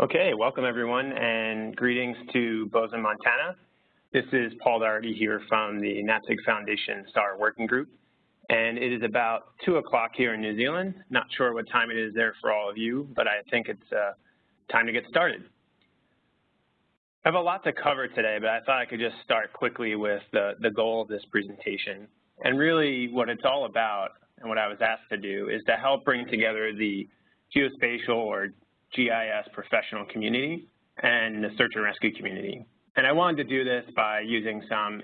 Okay, welcome everyone and greetings to Bozeman, Montana. This is Paul Doherty here from the NAPSG Foundation SAR Working Group. And it is about 2 o'clock here in New Zealand. Not sure what time it is there for all of you, but I think it's uh, time to get started. I have a lot to cover today, but I thought I could just start quickly with the, the goal of this presentation. And really what it's all about and what I was asked to do is to help bring together the geospatial or GIS professional community and the search and rescue community. And I wanted to do this by using some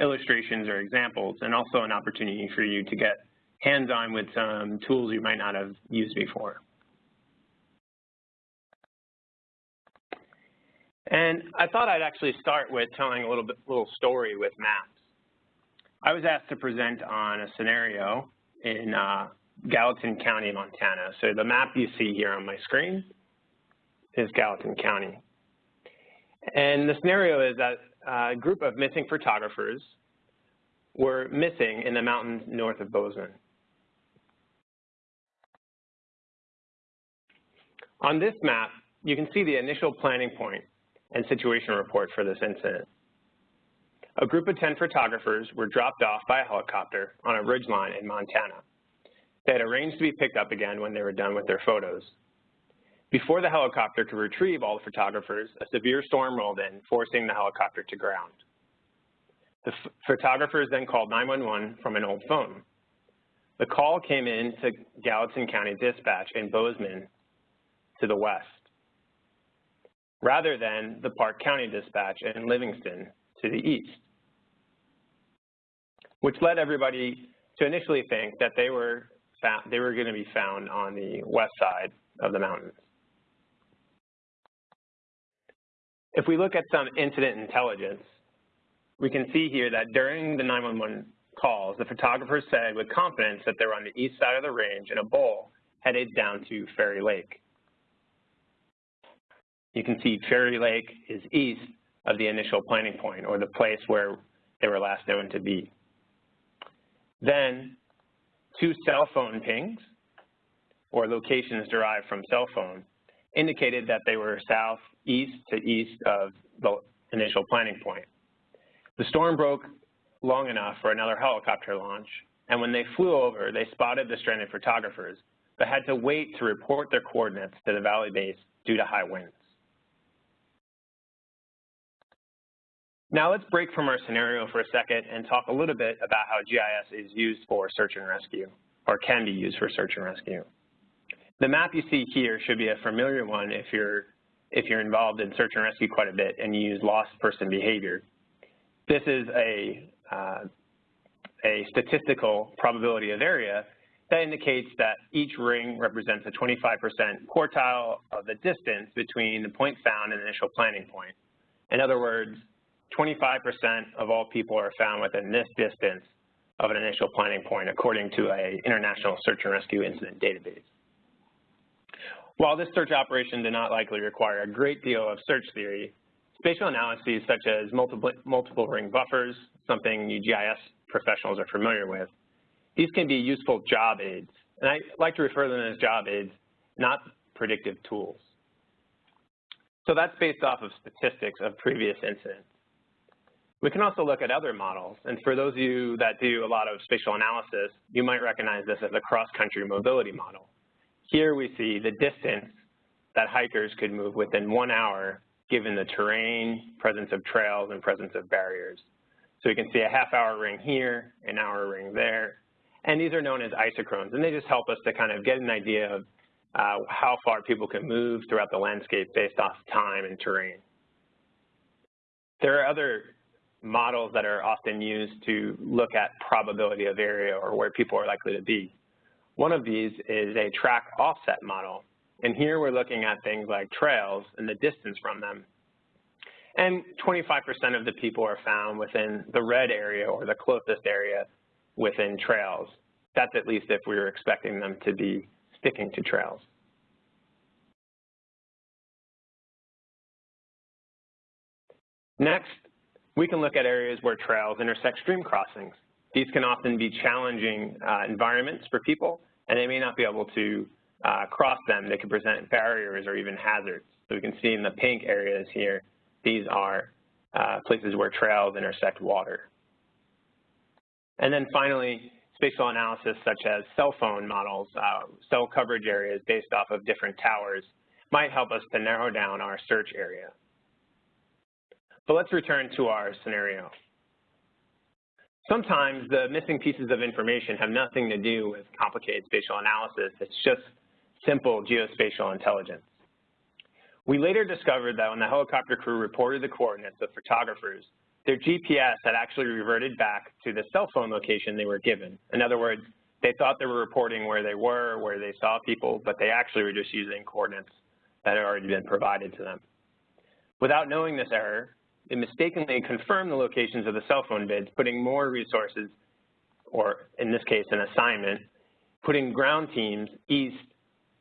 illustrations or examples and also an opportunity for you to get hands-on with some tools you might not have used before. And I thought I'd actually start with telling a little bit, little story with maps. I was asked to present on a scenario in uh, Gallatin County, Montana. So the map you see here on my screen is Gallatin County. And the scenario is that a group of missing photographers were missing in the mountains north of Bozeman. On this map, you can see the initial planning point and situation report for this incident. A group of 10 photographers were dropped off by a helicopter on a ridgeline in Montana. They had arranged to be picked up again when they were done with their photos. Before the helicopter could retrieve all the photographers, a severe storm rolled in, forcing the helicopter to ground. The photographers then called 911 from an old phone. The call came in to Gallatin County Dispatch in Bozeman to the west, rather than the Park County Dispatch in Livingston to the east, which led everybody to initially think that they were, they were going to be found on the west side of the mountains. If we look at some incident intelligence, we can see here that during the 911 calls, the photographers said with confidence that they were on the east side of the range in a bowl headed down to Fairy Lake. You can see Fairy Lake is east of the initial planning point or the place where they were last known to be. Then two cell phone pings or locations derived from cell phone indicated that they were southeast to east of the initial planning point. The storm broke long enough for another helicopter launch, and when they flew over, they spotted the stranded photographers, but had to wait to report their coordinates to the valley base due to high winds. Now let's break from our scenario for a second and talk a little bit about how GIS is used for search and rescue, or can be used for search and rescue. The map you see here should be a familiar one if you're, if you're involved in search and rescue quite a bit and you use lost person behavior. This is a, uh, a statistical probability of area that indicates that each ring represents a 25% quartile of the distance between the point found and the initial planning point. In other words, 25% of all people are found within this distance of an initial planning point according to a international search and rescue incident database. While this search operation did not likely require a great deal of search theory, spatial analyses such as multiple, multiple ring buffers, something you GIS professionals are familiar with, these can be useful job aids. And I like to refer to them as job aids, not predictive tools. So that's based off of statistics of previous incidents. We can also look at other models, and for those of you that do a lot of spatial analysis, you might recognize this as a cross-country mobility model. Here we see the distance that hikers could move within one hour given the terrain, presence of trails, and presence of barriers. So we can see a half hour ring here, an hour ring there, and these are known as isochrones, and they just help us to kind of get an idea of uh, how far people can move throughout the landscape based off time and terrain. There are other models that are often used to look at probability of area or where people are likely to be. One of these is a track offset model. And here we're looking at things like trails and the distance from them. And 25% of the people are found within the red area or the closest area within trails. That's at least if we were expecting them to be sticking to trails. Next, we can look at areas where trails intersect stream crossings. These can often be challenging uh, environments for people, and they may not be able to uh, cross them, they can present barriers or even hazards. So we can see in the pink areas here, these are uh, places where trails intersect water. And then finally, spatial analysis such as cell phone models, uh, cell coverage areas based off of different towers might help us to narrow down our search area. But let's return to our scenario. Sometimes the missing pieces of information have nothing to do with complicated spatial analysis. It's just simple geospatial intelligence. We later discovered that when the helicopter crew reported the coordinates of photographers, their GPS had actually reverted back to the cell phone location they were given. In other words, they thought they were reporting where they were, where they saw people, but they actually were just using coordinates that had already been provided to them. Without knowing this error, they mistakenly confirmed the locations of the cell phone bids, putting more resources, or in this case, an assignment, putting ground teams east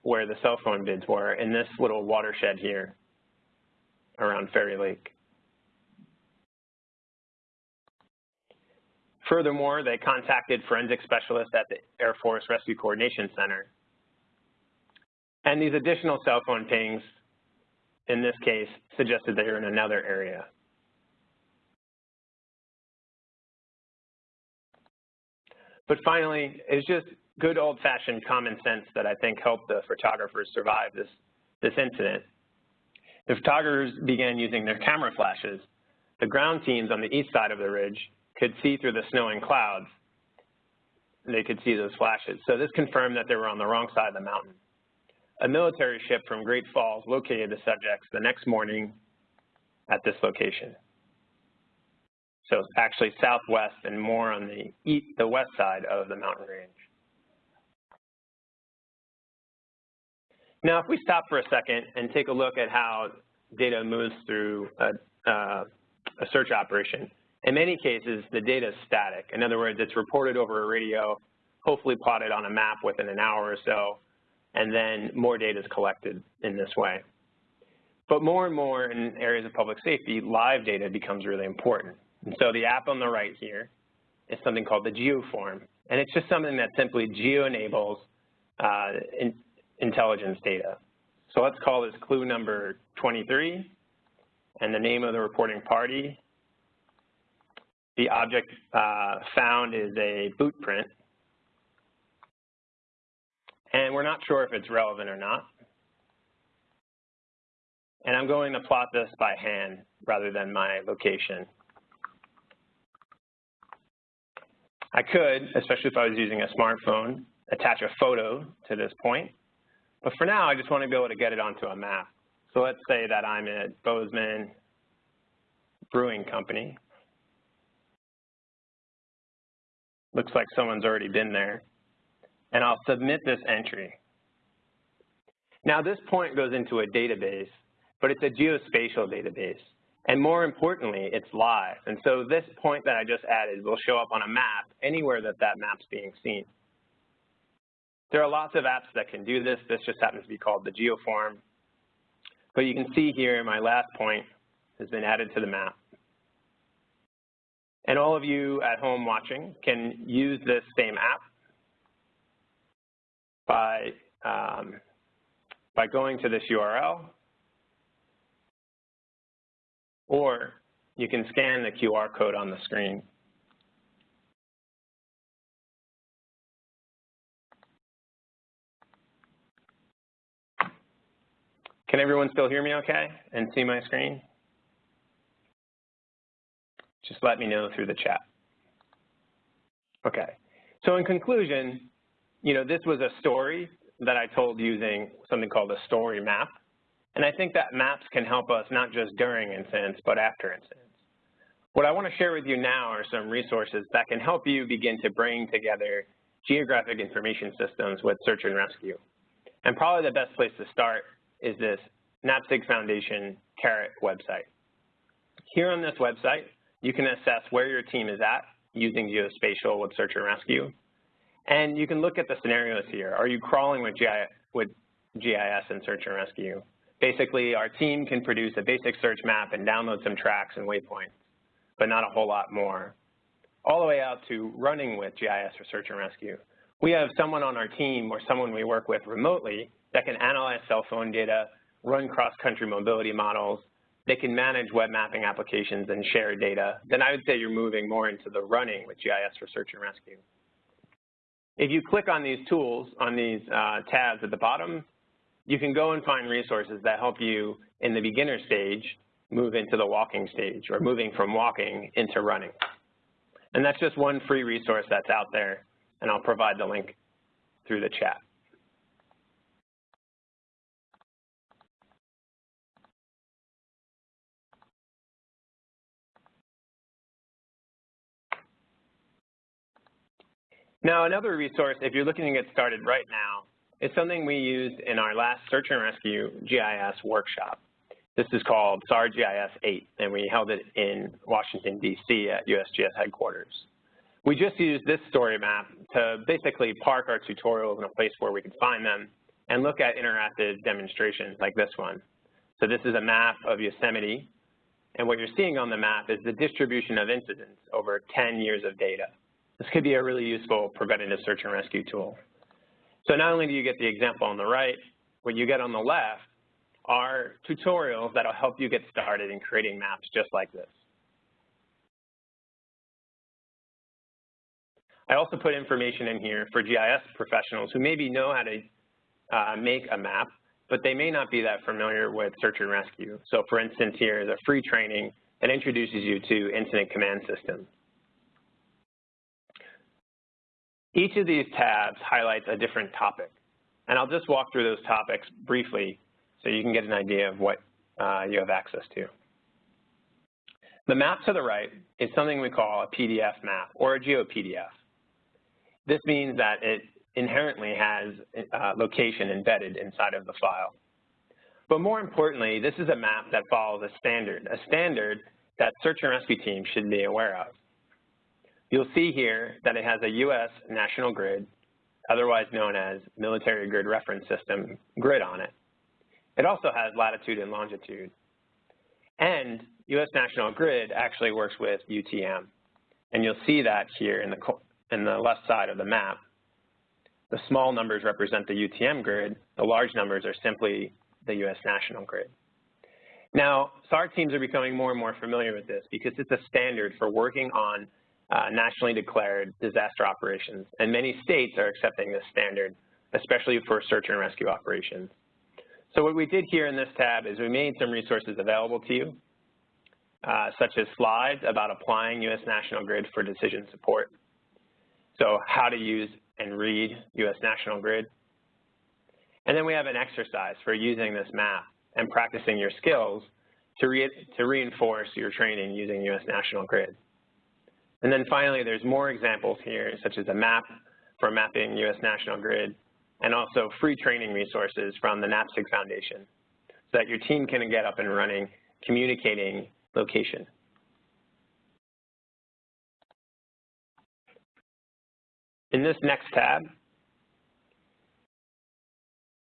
where the cell phone bids were in this little watershed here around Fairy Lake. Furthermore, they contacted forensic specialists at the Air Force Rescue Coordination Center. And these additional cell phone pings, in this case, suggested they were in another area. But finally, it's just good old-fashioned common sense that I think helped the photographers survive this, this incident. The photographers began using their camera flashes. The ground teams on the east side of the ridge could see through the snowing clouds. They could see those flashes. So this confirmed that they were on the wrong side of the mountain. A military ship from Great Falls located the subjects the next morning at this location. So it's actually southwest and more on the east, the west side of the mountain range. Now, if we stop for a second and take a look at how data moves through a, uh, a search operation, in many cases, the data is static. In other words, it's reported over a radio, hopefully plotted on a map within an hour or so, and then more data is collected in this way. But more and more in areas of public safety, live data becomes really important. And so the app on the right here is something called the GeoForm. And it's just something that simply geo-enables uh, in, intelligence data. So let's call this clue number 23, and the name of the reporting party. The object uh, found is a boot print. And we're not sure if it's relevant or not. And I'm going to plot this by hand rather than my location. I could, especially if I was using a smartphone, attach a photo to this point. But for now, I just want to be able to get it onto a map. So let's say that I'm at Bozeman Brewing Company. Looks like someone's already been there. And I'll submit this entry. Now this point goes into a database, but it's a geospatial database. And more importantly, it's live. And so this point that I just added will show up on a map anywhere that that map's being seen. There are lots of apps that can do this. This just happens to be called the GeoForm. But you can see here my last point has been added to the map. And all of you at home watching can use this same app by, um, by going to this URL or you can scan the QR code on the screen. Can everyone still hear me okay and see my screen? Just let me know through the chat. Okay. So in conclusion, you know, this was a story that I told using something called a story map. And I think that maps can help us not just during incidents, but after incidents. What I want to share with you now are some resources that can help you begin to bring together geographic information systems with search and rescue. And probably the best place to start is this NAPSG Foundation CARROT website. Here on this website, you can assess where your team is at using geospatial with search and rescue. And you can look at the scenarios here. Are you crawling with GIS and search and rescue? Basically, our team can produce a basic search map and download some tracks and waypoints, but not a whole lot more. All the way out to running with GIS or search and rescue, we have someone on our team or someone we work with remotely that can analyze cell phone data, run cross-country mobility models, they can manage web mapping applications and share data, then I would say you're moving more into the running with GIS for search and rescue. If you click on these tools, on these uh, tabs at the bottom, you can go and find resources that help you in the beginner stage move into the walking stage or moving from walking into running. And that's just one free resource that's out there, and I'll provide the link through the chat. Now, another resource, if you're looking to get started right now, is something we used in our last Search and Rescue GIS workshop. This is called SAR GIS 8, and we held it in Washington, D.C. at USGS headquarters. We just used this story map to basically park our tutorials in a place where we could find them and look at interactive demonstrations like this one. So this is a map of Yosemite, and what you're seeing on the map is the distribution of incidents over 10 years of data. This could be a really useful preventative search and rescue tool. So not only do you get the example on the right, what you get on the left are tutorials that will help you get started in creating maps just like this. I also put information in here for GIS professionals who maybe know how to uh, make a map, but they may not be that familiar with search and rescue. So for instance, here is a free training that introduces you to incident command systems. Each of these tabs highlights a different topic. And I'll just walk through those topics briefly so you can get an idea of what uh, you have access to. The map to the right is something we call a PDF map or a GeoPDF. This means that it inherently has uh, location embedded inside of the file. But more importantly, this is a map that follows a standard, a standard that search and rescue teams should be aware of. You'll see here that it has a U.S. national grid, otherwise known as Military Grid Reference System grid on it. It also has latitude and longitude. And U.S. National Grid actually works with UTM. And you'll see that here in the, in the left side of the map. The small numbers represent the UTM grid. The large numbers are simply the U.S. National Grid. Now, SAR teams are becoming more and more familiar with this because it's a standard for working on nationally declared disaster operations, and many states are accepting this standard, especially for search and rescue operations. So what we did here in this tab is we made some resources available to you, uh, such as slides about applying U.S. National Grid for decision support. So how to use and read U.S. National Grid. And then we have an exercise for using this map and practicing your skills to, re to reinforce your training using U.S. National Grid. And then finally, there's more examples here, such as a map for mapping U.S. National Grid, and also free training resources from the NAPSG Foundation, so that your team can get up and running, communicating location. In this next tab,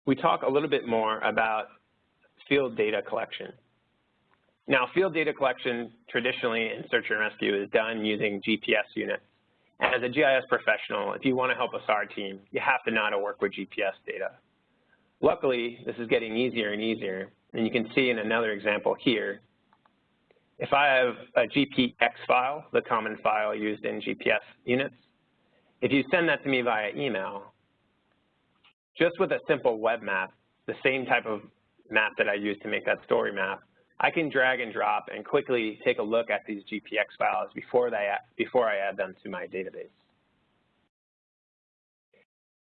we talk a little bit more about field data collection. Now, field data collection traditionally in search and rescue is done using GPS units. And as a GIS professional, if you want to help a SAR team, you have to know how to work with GPS data. Luckily, this is getting easier and easier, and you can see in another example here, if I have a GPX file, the common file used in GPS units, if you send that to me via email, just with a simple web map, the same type of map that I use to make that story map, I can drag and drop and quickly take a look at these GPX files before, they, before I add them to my database.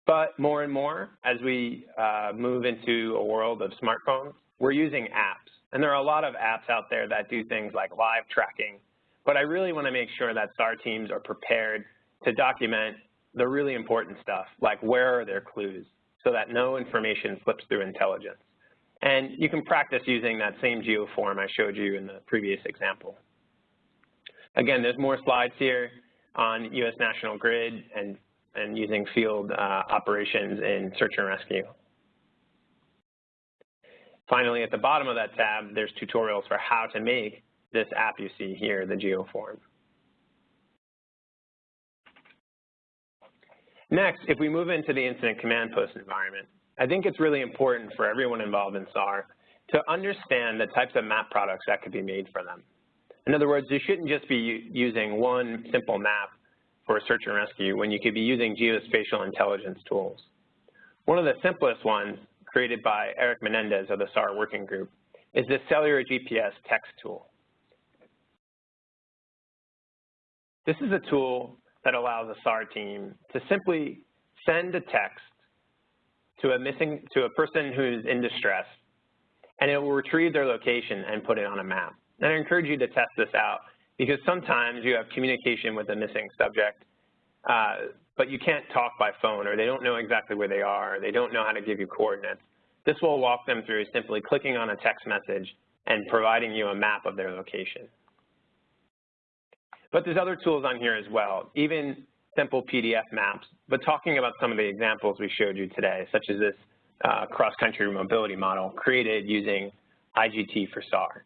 But more and more, as we uh, move into a world of smartphones, we're using apps. And there are a lot of apps out there that do things like live tracking. But I really want to make sure that SAR teams are prepared to document the really important stuff, like where are their clues, so that no information slips through intelligence. And you can practice using that same geoform I showed you in the previous example. Again, there's more slides here on U.S. National Grid and, and using field uh, operations in search and rescue. Finally, at the bottom of that tab, there's tutorials for how to make this app you see here, the geoform. Next, if we move into the incident command post environment, I think it's really important for everyone involved in SAR to understand the types of map products that could be made for them. In other words, you shouldn't just be using one simple map for search and rescue when you could be using geospatial intelligence tools. One of the simplest ones, created by Eric Menendez of the SAR Working Group, is the Cellular GPS text tool. This is a tool that allows a SAR team to simply send a text to a missing to a person who's in distress, and it will retrieve their location and put it on a map. And I encourage you to test this out because sometimes you have communication with a missing subject, uh, but you can't talk by phone or they don't know exactly where they are, or they don't know how to give you coordinates. This will walk them through simply clicking on a text message and providing you a map of their location. But there's other tools on here as well, even simple PDF maps, but talking about some of the examples we showed you today, such as this uh, cross-country mobility model created using IGT for SAR.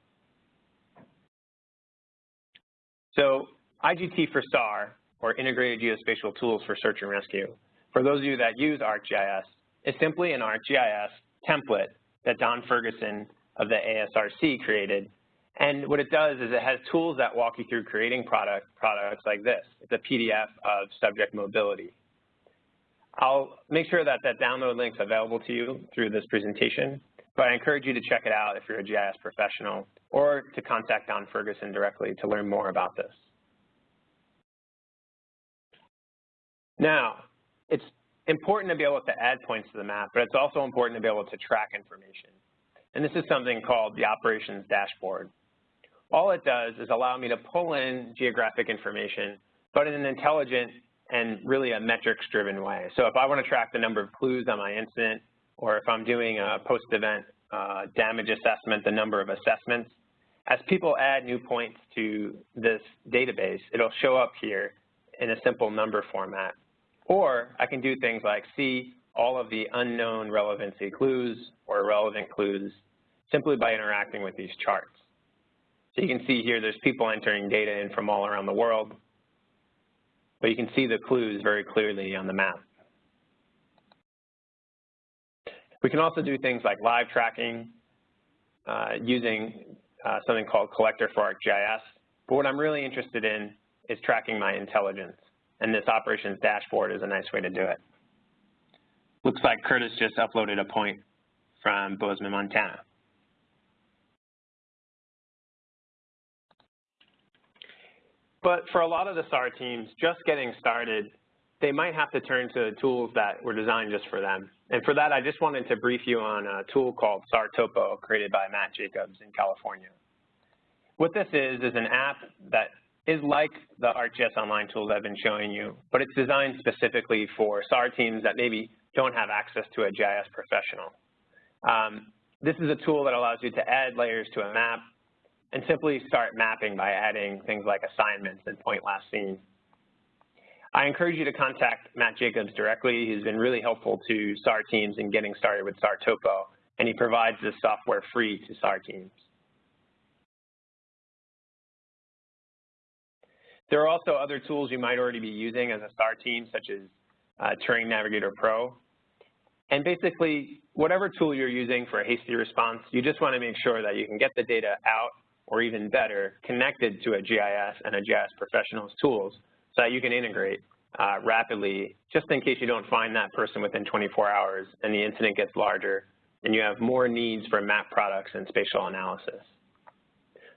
So IGT for SAR, or Integrated Geospatial Tools for Search and Rescue, for those of you that use ArcGIS, is simply an ArcGIS template that Don Ferguson of the ASRC created. And what it does is it has tools that walk you through creating product, products like this. It's a PDF of subject mobility. I'll make sure that that download link is available to you through this presentation, but I encourage you to check it out if you're a GIS professional or to contact Don Ferguson directly to learn more about this. Now, it's important to be able to add points to the map, but it's also important to be able to track information. And this is something called the operations dashboard. All it does is allow me to pull in geographic information, but in an intelligent and really a metrics-driven way. So if I want to track the number of clues on my incident, or if I'm doing a post-event uh, damage assessment, the number of assessments, as people add new points to this database, it'll show up here in a simple number format. Or I can do things like see all of the unknown relevancy clues or relevant clues simply by interacting with these charts. So you can see here there's people entering data in from all around the world, but you can see the clues very clearly on the map. We can also do things like live tracking uh, using uh, something called Collector for ArcGIS. But what I'm really interested in is tracking my intelligence, and this operations dashboard is a nice way to do it. Looks like Curtis just uploaded a point from Bozeman, Montana. But for a lot of the SAR teams, just getting started, they might have to turn to tools that were designed just for them. And for that, I just wanted to brief you on a tool called SAR Topo created by Matt Jacobs in California. What this is, is an app that is like the ArcGIS Online tools I've been showing you, but it's designed specifically for SAR teams that maybe don't have access to a GIS professional. Um, this is a tool that allows you to add layers to a map and simply start mapping by adding things like assignments and point last seen. I encourage you to contact Matt Jacobs directly. He's been really helpful to SAR teams in getting started with SAR Topo, and he provides this software free to SAR teams. There are also other tools you might already be using as a SAR team, such as uh, Terrain Navigator Pro. And basically, whatever tool you're using for a hasty response, you just want to make sure that you can get the data out or even better, connected to a GIS and a GIS professional's tools so that you can integrate uh, rapidly just in case you don't find that person within 24 hours and the incident gets larger and you have more needs for map products and spatial analysis.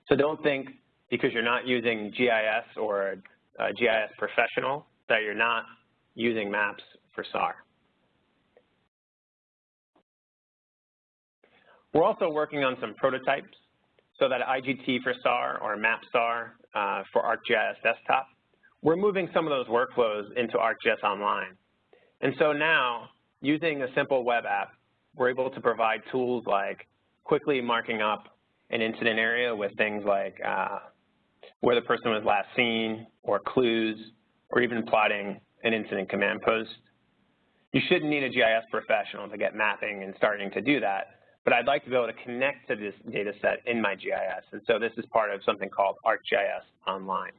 So don't think because you're not using GIS or a, GIS professional that you're not using maps for SAR. We're also working on some prototypes so that IGT for SAR or MapSAR uh, for ArcGIS Desktop, we're moving some of those workflows into ArcGIS Online. And so now, using a simple web app, we're able to provide tools like quickly marking up an incident area with things like uh, where the person was last seen, or clues, or even plotting an incident command post. You shouldn't need a GIS professional to get mapping and starting to do that, but I'd like to be able to connect to this data set in my GIS. And so this is part of something called ArcGIS Online.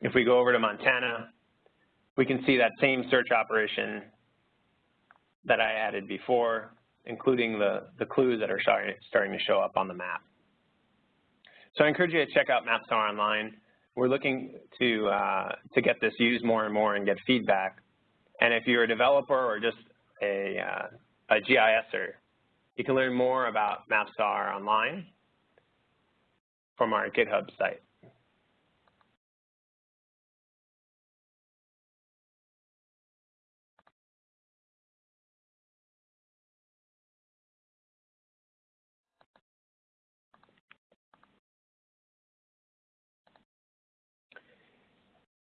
If we go over to Montana, we can see that same search operation that I added before, including the, the clues that are starting to show up on the map. So I encourage you to check out MapSAR online. We're looking to, uh, to get this used more and more and get feedback. And if you're a developer or just a, uh, a GISer, you can learn more about MapSAR online from our GitHub site.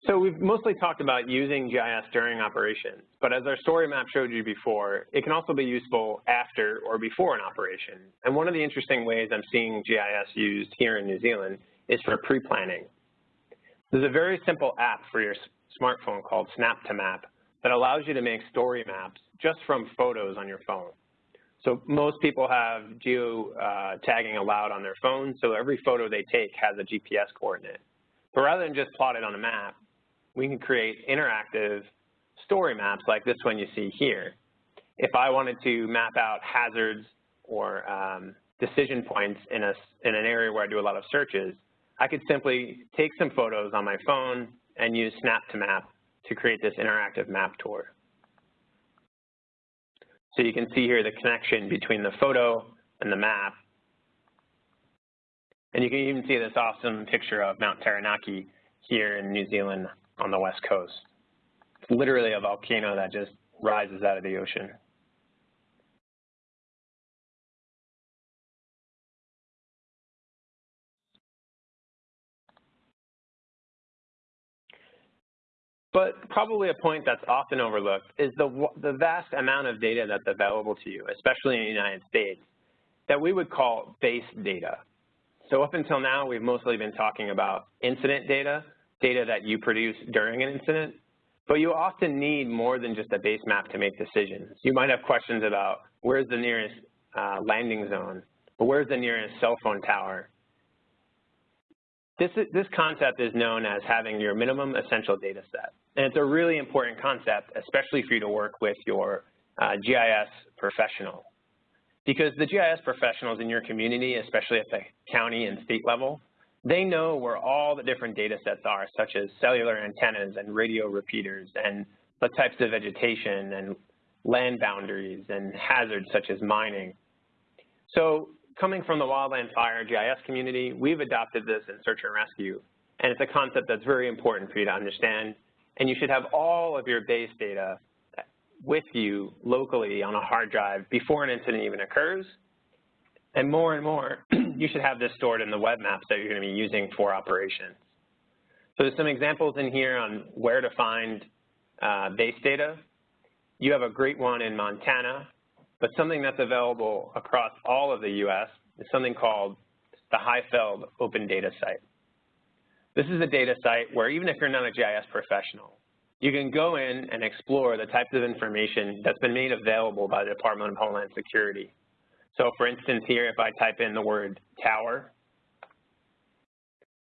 So we've mostly talked about using GIS during operations, but as our story map showed you before, it can also be useful after or before an operation. And one of the interesting ways I'm seeing GIS used here in New Zealand is for pre-planning. There's a very simple app for your smartphone called Snap2Map that allows you to make story maps just from photos on your phone. So most people have geo uh, tagging allowed on their phone, so every photo they take has a GPS coordinate. But rather than just plot it on a map, we can create interactive story maps like this one you see here. If I wanted to map out hazards or um, decision points in, a, in an area where I do a lot of searches, I could simply take some photos on my phone and use Snap to Map to create this interactive map tour. So you can see here the connection between the photo and the map. And you can even see this awesome picture of Mount Taranaki here in New Zealand on the west coast. It's literally a volcano that just rises out of the ocean. But probably a point that's often overlooked is the, the vast amount of data that's available to you, especially in the United States, that we would call base data. So up until now, we've mostly been talking about incident data, data that you produce during an incident, but you often need more than just a base map to make decisions. You might have questions about where's the nearest uh, landing zone, or where's the nearest cell phone tower. This, this concept is known as having your minimum essential data set. And it's a really important concept, especially for you to work with your uh, GIS professional. Because the GIS professionals in your community, especially at the county and state level, they know where all the different data sets are, such as cellular antennas and radio repeaters and the types of vegetation and land boundaries and hazards such as mining. So coming from the wildland fire GIS community, we've adopted this in search and rescue. And it's a concept that's very important for you to understand. And you should have all of your base data with you locally on a hard drive before an incident even occurs and more and more, you should have this stored in the web maps that you're going to be using for operations. So there's some examples in here on where to find uh, base data. You have a great one in Montana, but something that's available across all of the U.S. is something called the HIFLD Open Data Site. This is a data site where even if you're not a GIS professional, you can go in and explore the types of information that's been made available by the Department of Homeland Security so for instance here, if I type in the word tower,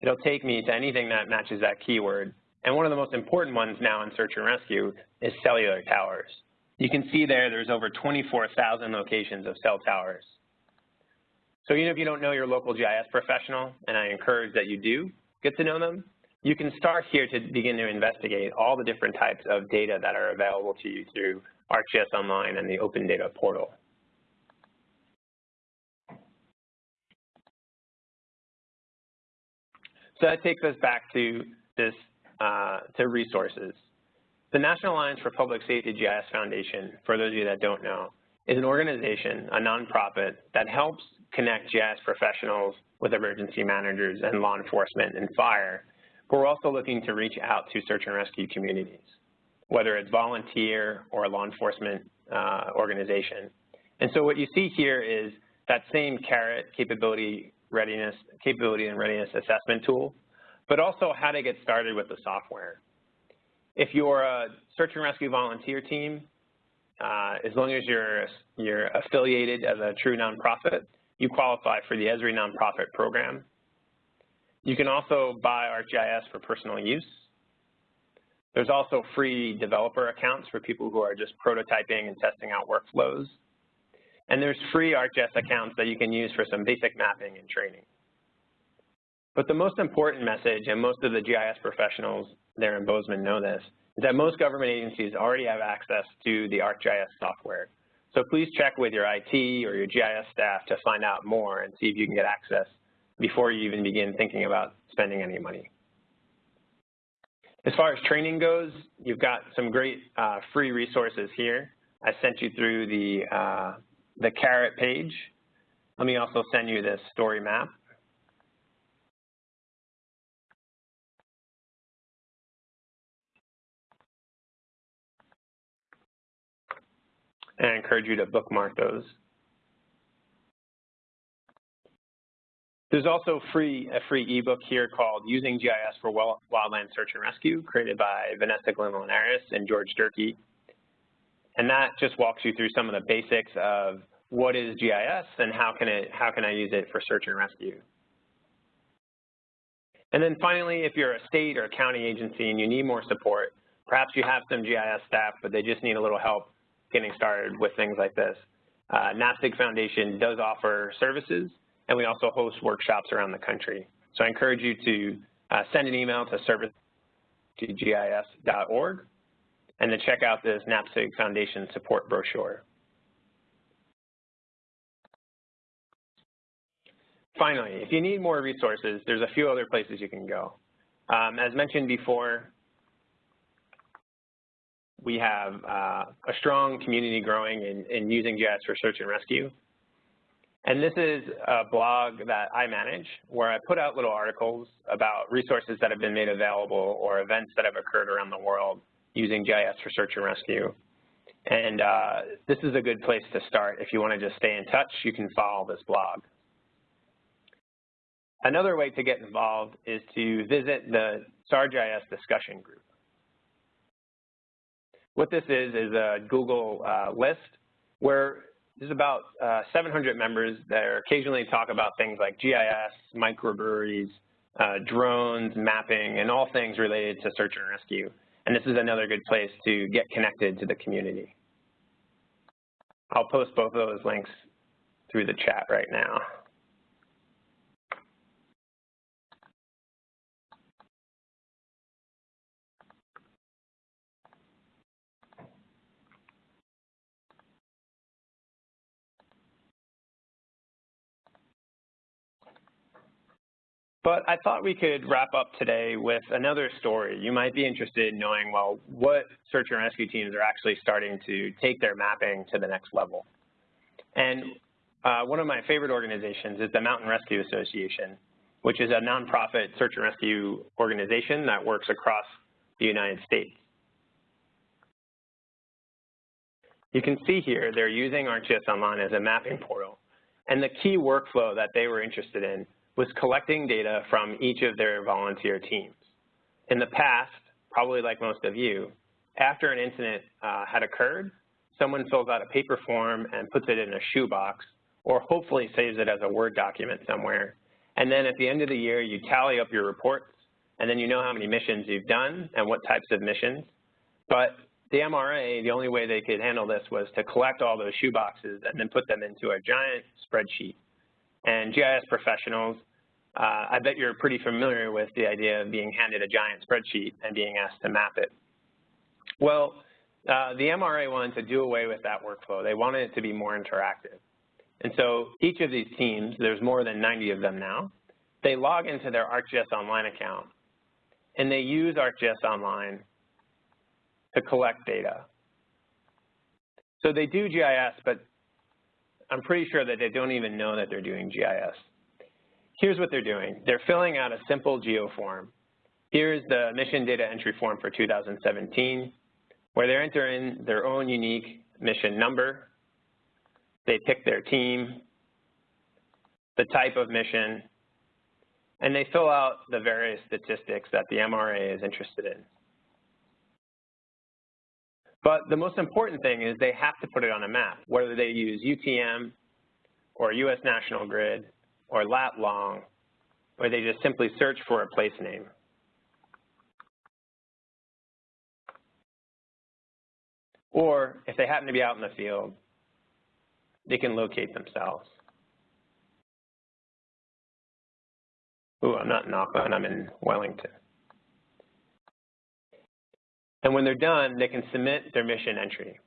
it'll take me to anything that matches that keyword. And one of the most important ones now in search and rescue is cellular towers. You can see there, there's over 24,000 locations of cell towers. So even if you don't know your local GIS professional, and I encourage that you do get to know them, you can start here to begin to investigate all the different types of data that are available to you through ArcGIS Online and the Open Data Portal. So that takes us back to this, uh, to resources. The National Alliance for Public Safety GIS Foundation, for those of you that don't know, is an organization, a nonprofit, that helps connect GIS professionals with emergency managers and law enforcement and fire. But we're also looking to reach out to search and rescue communities, whether it's volunteer or law enforcement uh, organization. And so what you see here is that same carrot capability readiness, capability and readiness assessment tool, but also how to get started with the software. If you're a search and rescue volunteer team, uh, as long as you're, you're affiliated as a true nonprofit, you qualify for the Esri nonprofit program. You can also buy ArcGIS for personal use. There's also free developer accounts for people who are just prototyping and testing out workflows. And there's free ArcGIS accounts that you can use for some basic mapping and training. But the most important message, and most of the GIS professionals there in Bozeman know this, is that most government agencies already have access to the ArcGIS software. So please check with your IT or your GIS staff to find out more and see if you can get access before you even begin thinking about spending any money. As far as training goes, you've got some great uh, free resources here. I sent you through the, uh, the carrot page. Let me also send you this story map. And I encourage you to bookmark those. There's also free a free ebook here called Using GIS for Wildland Search and Rescue, created by Vanessa Glynn-Linares and George Durkee. And that just walks you through some of the basics of what is GIS and how can it how can I use it for search and rescue. And then finally, if you're a state or a county agency and you need more support, perhaps you have some GIS staff, but they just need a little help getting started with things like this. Uh, NAPSG Foundation does offer services, and we also host workshops around the country. So I encourage you to uh, send an email to service.gis.org and to check out this NAPSG Foundation support brochure. Finally, if you need more resources, there's a few other places you can go. Um, as mentioned before, we have uh, a strong community growing in, in using GIS for search and rescue. And this is a blog that I manage where I put out little articles about resources that have been made available or events that have occurred around the world using GIS for search and rescue. And uh, this is a good place to start. If you want to just stay in touch, you can follow this blog. Another way to get involved is to visit the SAR-GIS discussion group. What this is is a Google uh, list where there's about uh, 700 members that occasionally talk about things like GIS, microbreweries, uh, drones, mapping, and all things related to search and rescue. And this is another good place to get connected to the community. I'll post both of those links through the chat right now. But I thought we could wrap up today with another story. You might be interested in knowing, well, what search and rescue teams are actually starting to take their mapping to the next level. And uh, one of my favorite organizations is the Mountain Rescue Association, which is a nonprofit search and rescue organization that works across the United States. You can see here they're using ArcGIS Online as a mapping portal. And the key workflow that they were interested in was collecting data from each of their volunteer teams. In the past, probably like most of you, after an incident uh, had occurred, someone fills out a paper form and puts it in a shoebox, or hopefully saves it as a Word document somewhere. And then at the end of the year, you tally up your reports, and then you know how many missions you've done and what types of missions. But the MRA, the only way they could handle this was to collect all those shoeboxes and then put them into a giant spreadsheet. And GIS professionals uh, I bet you're pretty familiar with the idea of being handed a giant spreadsheet and being asked to map it. Well, uh, the MRA wanted to do away with that workflow. They wanted it to be more interactive. And so each of these teams, there's more than 90 of them now, they log into their ArcGIS Online account, and they use ArcGIS Online to collect data. So they do GIS, but I'm pretty sure that they don't even know that they're doing GIS here's what they're doing. They're filling out a simple geo form. Here's the mission data entry form for 2017, where they enter in their own unique mission number. They pick their team, the type of mission, and they fill out the various statistics that the MRA is interested in. But the most important thing is they have to put it on a map, whether they use UTM or US National Grid or lat long where they just simply search for a place name. Or if they happen to be out in the field, they can locate themselves. Ooh, I'm not in Auckland, I'm in Wellington. And when they're done, they can submit their mission entry.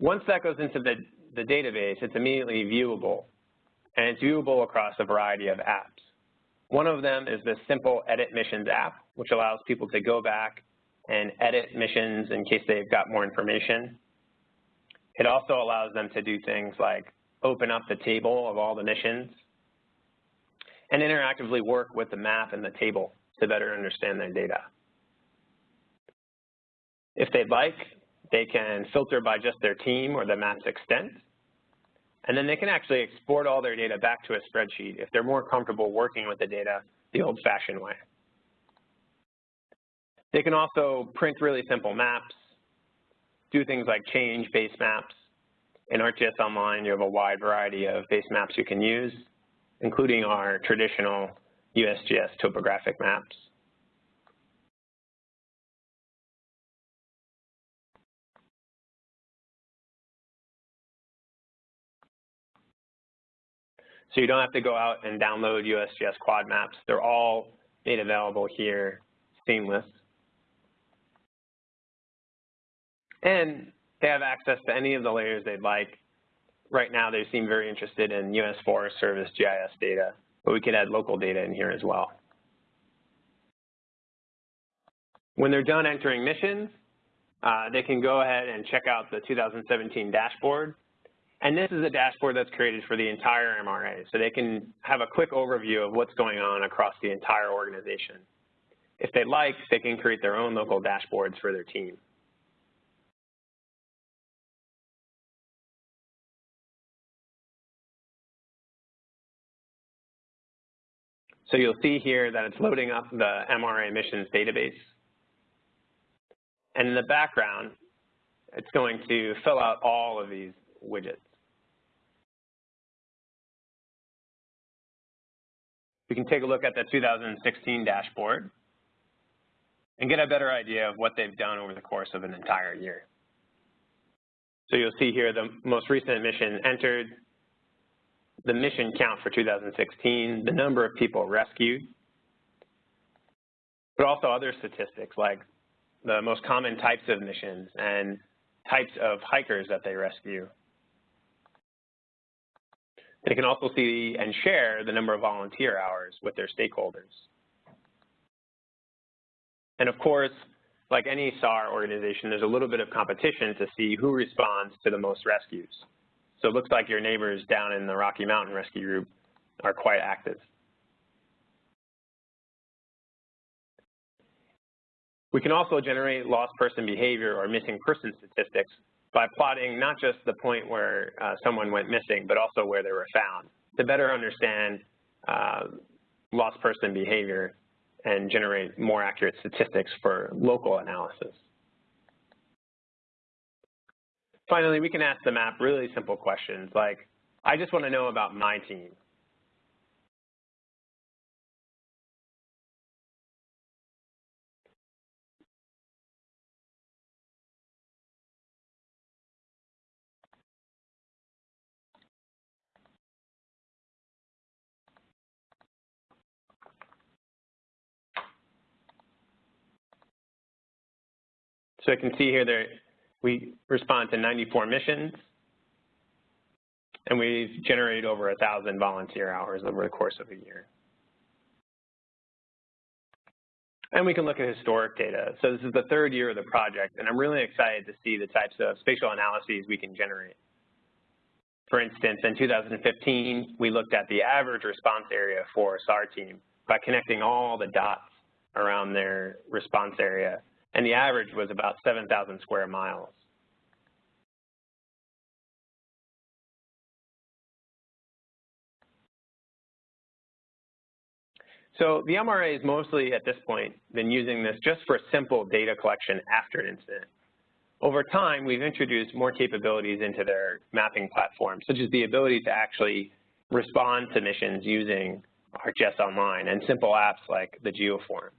Once that goes into the, the database, it's immediately viewable, and it's viewable across a variety of apps. One of them is the simple Edit Missions app, which allows people to go back and edit missions in case they've got more information. It also allows them to do things like open up the table of all the missions and interactively work with the map and the table to better understand their data. If they'd like, they can filter by just their team or the map's extent. And then they can actually export all their data back to a spreadsheet if they're more comfortable working with the data the old-fashioned way. They can also print really simple maps, do things like change base maps. In ArcGIS Online, you have a wide variety of base maps you can use, including our traditional USGS topographic maps. So you don't have to go out and download USGS quad maps. They're all made available here, seamless. And they have access to any of the layers they'd like. Right now, they seem very interested in U.S. Forest Service GIS data, but we could add local data in here as well. When they're done entering missions, uh, they can go ahead and check out the 2017 dashboard and this is a dashboard that's created for the entire MRA, so they can have a quick overview of what's going on across the entire organization. If they'd like, they can create their own local dashboards for their team. So you'll see here that it's loading up the MRA missions database. And in the background, it's going to fill out all of these widgets. We can take a look at the 2016 dashboard and get a better idea of what they've done over the course of an entire year. So you'll see here the most recent mission entered, the mission count for 2016, the number of people rescued, but also other statistics like the most common types of missions and types of hikers that they rescue, they can also see and share the number of volunteer hours with their stakeholders. And of course, like any SAR organization, there's a little bit of competition to see who responds to the most rescues. So it looks like your neighbors down in the Rocky Mountain Rescue Group are quite active. We can also generate lost person behavior or missing person statistics by plotting not just the point where uh, someone went missing, but also where they were found to better understand uh, lost person behavior and generate more accurate statistics for local analysis. Finally, we can ask the map really simple questions like, I just want to know about my team. So I can see here that we respond to 94 missions, and we've generated over 1,000 volunteer hours over the course of a year. And we can look at historic data. So this is the third year of the project, and I'm really excited to see the types of spatial analyses we can generate. For instance, in 2015, we looked at the average response area for a SAR team by connecting all the dots around their response area and the average was about 7,000 square miles. So the MRA has mostly, at this point, been using this just for simple data collection after an incident. Over time, we've introduced more capabilities into their mapping platform, such as the ability to actually respond to missions using ArcGIS Online and simple apps like the GeoForm.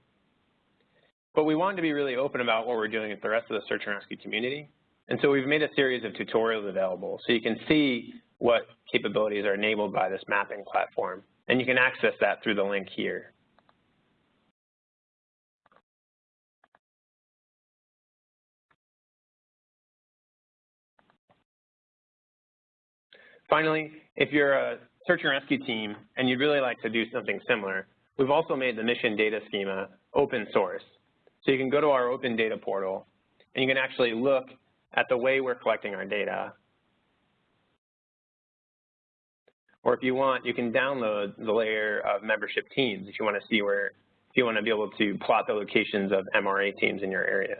But we wanted to be really open about what we're doing with the rest of the search and rescue community. And so we've made a series of tutorials available so you can see what capabilities are enabled by this mapping platform. And you can access that through the link here. Finally, if you're a search and rescue team and you'd really like to do something similar, we've also made the mission data schema open source. So you can go to our open data portal and you can actually look at the way we're collecting our data. Or if you want, you can download the layer of membership teams if you want to see where, if you want to be able to plot the locations of MRA teams in your area.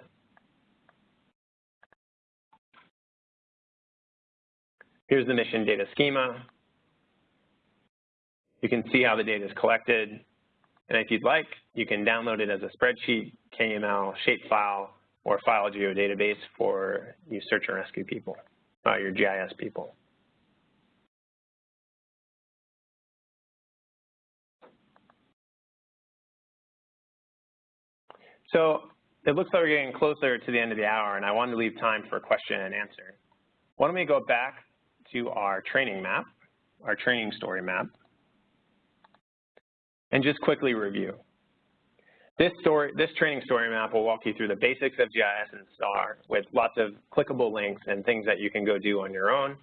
Here's the mission data schema. You can see how the data is collected. And if you'd like, you can download it as a spreadsheet, KML, shapefile, or file geodatabase for you search and rescue people, uh, your GIS people. So it looks like we're getting closer to the end of the hour, and I wanted to leave time for a question and answer. Why don't we go back to our training map, our training story map, and just quickly review. This, story, this training story map will walk you through the basics of GIS and SAR with lots of clickable links and things that you can go do on your own.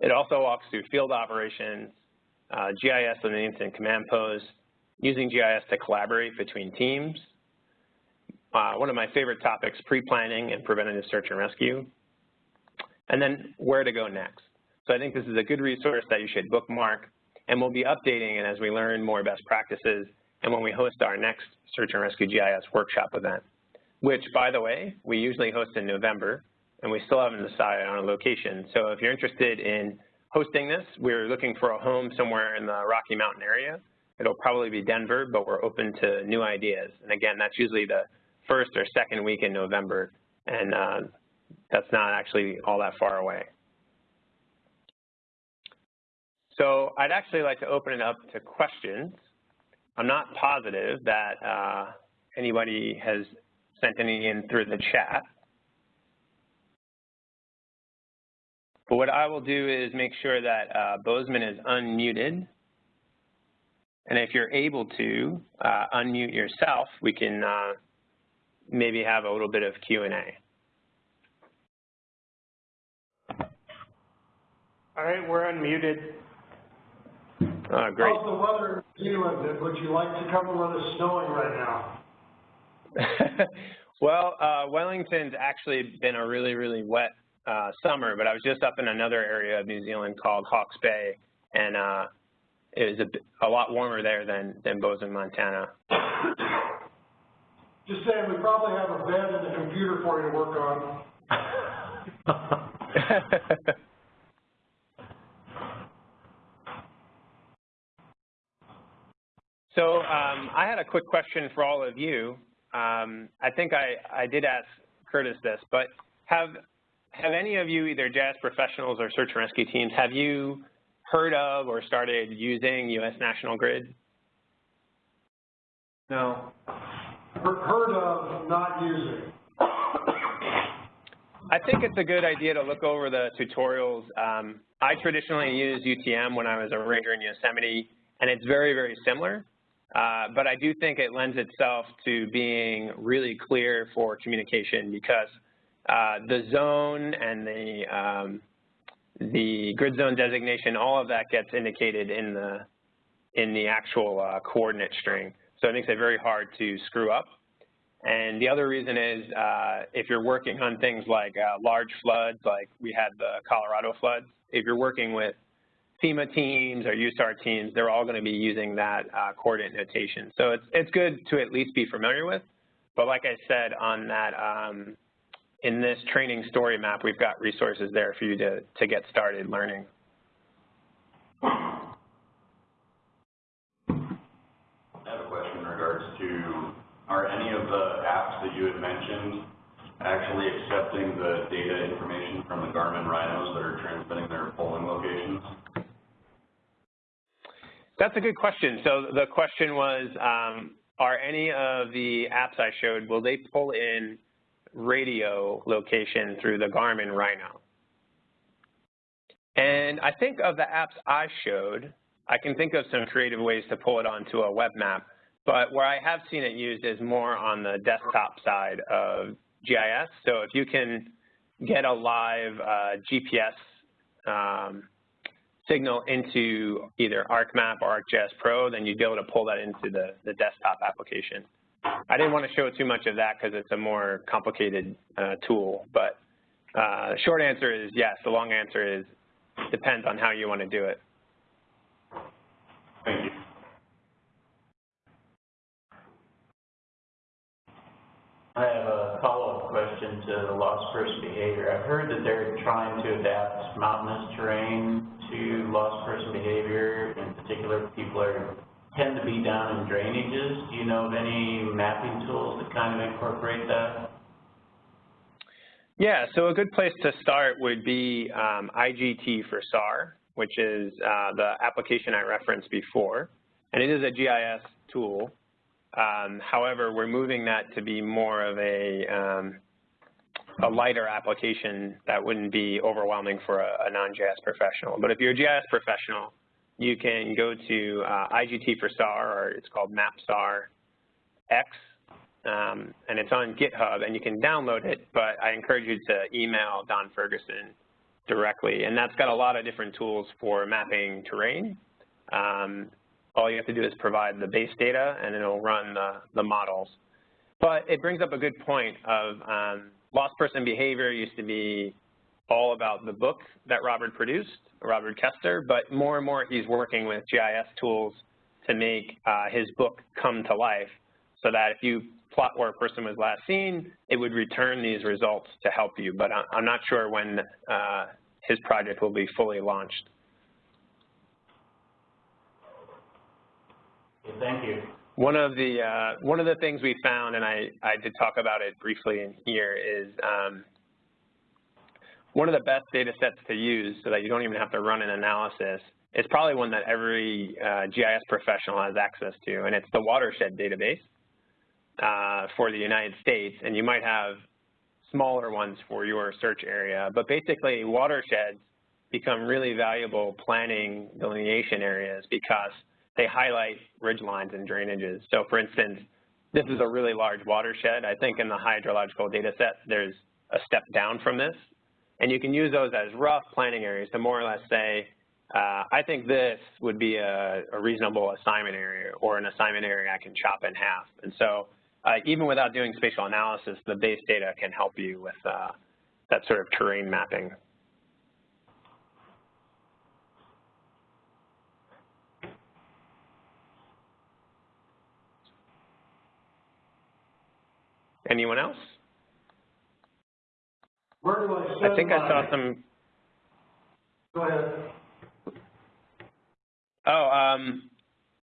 It also walks through field operations, uh, GIS and the incident command post, using GIS to collaborate between teams. Uh, one of my favorite topics, pre-planning and preventative search and rescue. And then where to go next. So I think this is a good resource that you should bookmark, and we'll be updating it as we learn more best practices and when we host our next Search and Rescue GIS workshop event, which, by the way, we usually host in November, and we still haven't decided on a location. So if you're interested in hosting this, we're looking for a home somewhere in the Rocky Mountain area. It'll probably be Denver, but we're open to new ideas. And again, that's usually the first or second week in November, and uh, that's not actually all that far away. So I'd actually like to open it up to questions. I'm not positive that uh, anybody has sent any in through the chat. But what I will do is make sure that uh, Bozeman is unmuted. And if you're able to uh, unmute yourself, we can uh, maybe have a little bit of Q&A. All right, we're unmuted. Uh, great. How's the weather in Zealand? Would you like to cover where it's snowing right now? well, uh, Wellington's actually been a really, really wet uh, summer, but I was just up in another area of New Zealand called Hawke's Bay, and uh, it was a, a lot warmer there than, than Bozeman, Montana. Just saying, we probably have a bed and a computer for you to work on. So um, I had a quick question for all of you. Um, I think I, I did ask Curtis this, but have have any of you, either GIS professionals or search and rescue teams, have you heard of or started using U.S. National Grid? No. Heard of, not using. I think it's a good idea to look over the tutorials. Um, I traditionally used UTM when I was a ranger in Yosemite, and it's very, very similar. Uh, but I do think it lends itself to being really clear for communication because uh, the zone and the um, the grid zone designation, all of that gets indicated in the in the actual uh, coordinate string. So it makes it very hard to screw up. And the other reason is uh, if you're working on things like uh, large floods, like we had the Colorado floods, if you're working with FEMA teams or USAR teams, they're all going to be using that uh, coordinate notation. So it's, it's good to at least be familiar with. But like I said on that, um, in this training story map, we've got resources there for you to, to get started learning. I have a question in regards to, are any of the apps that you had mentioned actually accepting the data information from the Garmin Rhinos that are transmitting their polling locations? That's a good question. So the question was, um, are any of the apps I showed, will they pull in radio location through the Garmin Rhino? And I think of the apps I showed, I can think of some creative ways to pull it onto a web map. But where I have seen it used is more on the desktop side of GIS. So if you can get a live uh, GPS um, signal into either ArcMap or ArcGIS Pro, then you'd be able to pull that into the, the desktop application. I didn't want to show too much of that because it's a more complicated uh, tool, but uh, short answer is yes. The long answer is depends on how you want to do it. Thank you. I have a follow-up question to the lost person behavior. I've heard that they're trying to adapt mountainous terrain to lost person behavior. In particular, people are tend to be down in drainages. Do you know of any mapping tools that kind of incorporate that? Yeah, so a good place to start would be um, IGT for SAR, which is uh, the application I referenced before. And it is a GIS tool. Um, however, we're moving that to be more of a, um, a lighter application that wouldn't be overwhelming for a, a non-GIS professional. But if you're a GIS professional, you can go to uh, IGT for SAR, or it's called MapSAR X, um, and it's on GitHub, and you can download it, but I encourage you to email Don Ferguson directly. And that's got a lot of different tools for mapping terrain. Um, all you have to do is provide the base data, and it'll run the, the models. But it brings up a good point of um, lost person behavior used to be all about the book that Robert produced, Robert Koester, but more and more he's working with GIS tools to make uh, his book come to life so that if you plot where a person was last seen, it would return these results to help you. But I'm not sure when uh, his project will be fully launched. Thank you. One of the uh, one of the things we found, and I, I did talk about it briefly in here, is um, one of the best data sets to use so that you don't even have to run an analysis is probably one that every uh, GIS professional has access to, and it's the watershed database uh, for the United States. And you might have smaller ones for your search area, but basically watersheds become really valuable planning delineation areas because they highlight ridge lines and drainages. So for instance, this is a really large watershed. I think in the hydrological data set, there's a step down from this. And you can use those as rough planning areas to more or less say, uh, I think this would be a, a, reasonable assignment area or an assignment area I can chop in half. And so uh, even without doing spatial analysis, the base data can help you with uh, that sort of terrain mapping. Anyone else? Where do I send I think I saw some, Go ahead. oh, um,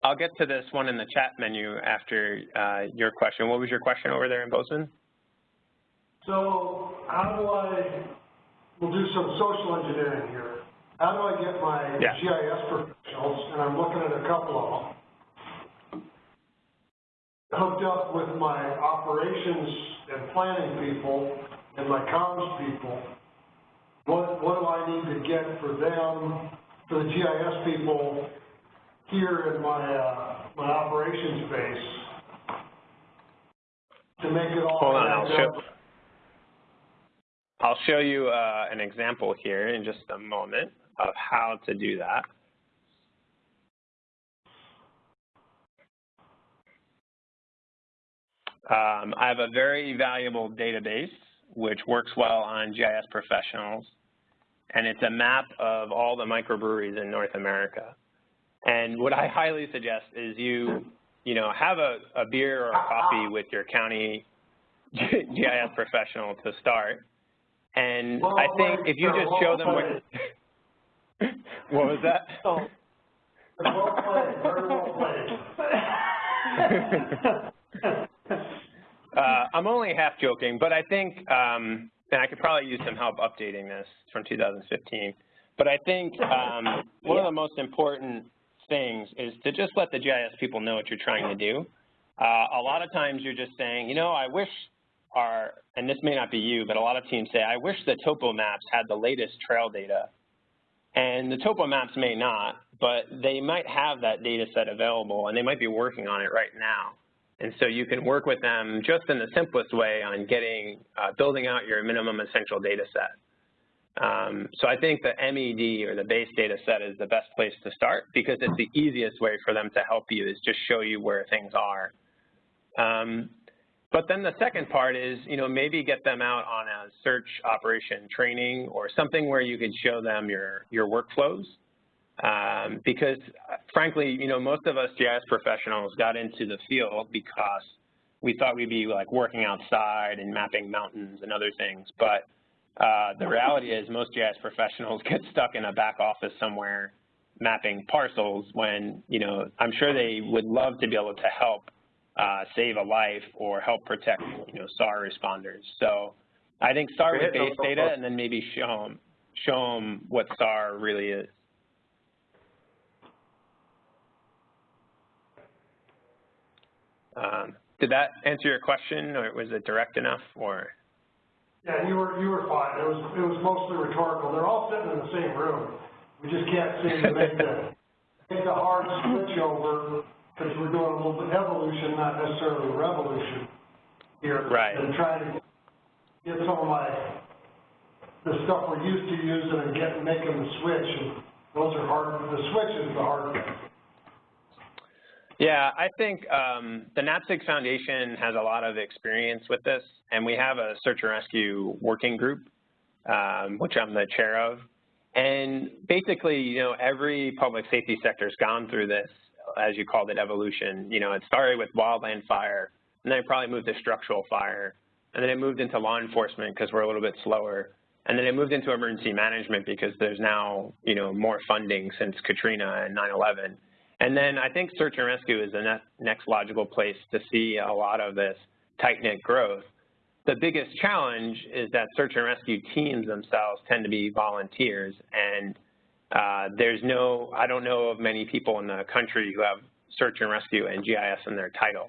I'll get to this one in the chat menu after uh, your question. What was your question over there in Bozeman? So how do I, we'll do some social engineering here. How do I get my Yeah. GIS professionals, and I'm looking at a couple of them, hooked up with my operations and planning people and my comms people? What, what do I need to get for them, for the GIS people here in my, uh, my operations base to make it all Hold on, I'll show. I'll show you uh, an example here in just a moment of how to do that. Um, I have a very valuable database which works well on GIS professionals, and it's a map of all the microbreweries in North America. And what I highly suggest is you, you know, have a, a beer or a coffee with your county GIS professional to start. And Well I think if you just show them what, what was that? Well played, very well played. Uh, I'm only half joking, but I think, um, and I could probably use some help updating this from 2015, but I think um, one of the most important things is to just let the GIS people know what you're trying to do. Uh, a lot of times you're just saying, you know, I wish our, and this may not be you, but a lot of teams say, I wish the topo maps had the latest trail data. And the topo maps may not, but they might have that data set available and they might be working on it right now. And so you can work with them just in the simplest way on getting, uh, building out your minimum essential data set. Um, so I think the MED or the base data set is the best place to start because it's the easiest way for them to help you is just show you where things are. Um, but then the second part is, you know, maybe get them out on a search operation training or something where you could show them your, your workflows. Um, because frankly, you know, most of us GIS professionals got into the field because we thought we'd be like working outside and mapping mountains and other things. But uh, the reality is most GIS professionals get stuck in a back office somewhere mapping parcels when, you know, I'm sure they would love to be able to help uh, save a life or help protect, you know, SAR responders. So I think start with base data and then maybe show them, show them what SAR really is. Um, did that answer your question or was it direct enough or? Yeah, you were, you were fine. It was, it was mostly rhetorical. They're all sitting in the same room. We just can't seem to make the, make the hard switch over because we're doing a little bit evolution, not necessarily revolution here. Right. And trying to get some of my, the stuff we're used to using and get, making the switch. And those are hard, the switch is the hard. Yeah, I think um, the NAPSG Foundation has a lot of experience with this, and we have a search and rescue working group, um, which I'm the chair of. And basically, you know, every public safety sector has gone through this, as you called it, evolution. You know, it started with wildland fire, and then it probably moved to structural fire, and then it moved into law enforcement because we're a little bit slower, and then it moved into emergency management because there's now, you know, more funding since Katrina and 9/11. And then I think search and rescue is the next logical place to see a lot of this tight-knit growth. The biggest challenge is that search and rescue teams themselves tend to be volunteers, and uh, there's no, I don't know of many people in the country who have search and rescue and GIS in their title.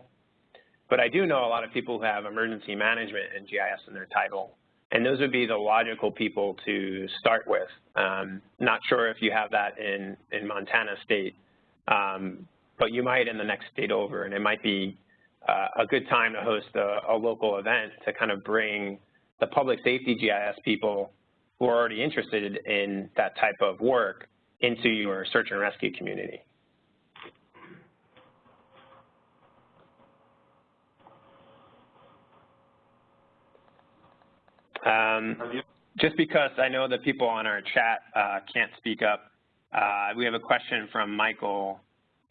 But I do know a lot of people who have emergency management and GIS in their title, and those would be the logical people to start with. Um, not sure if you have that in, in Montana State, um, but you might in the next state over, and it might be uh, a good time to host a, a, local event to kind of bring the public safety GIS people who are already interested in that type of work into your search and rescue community. Um, just because I know that people on our chat uh, can't speak up, we have a question from Michael,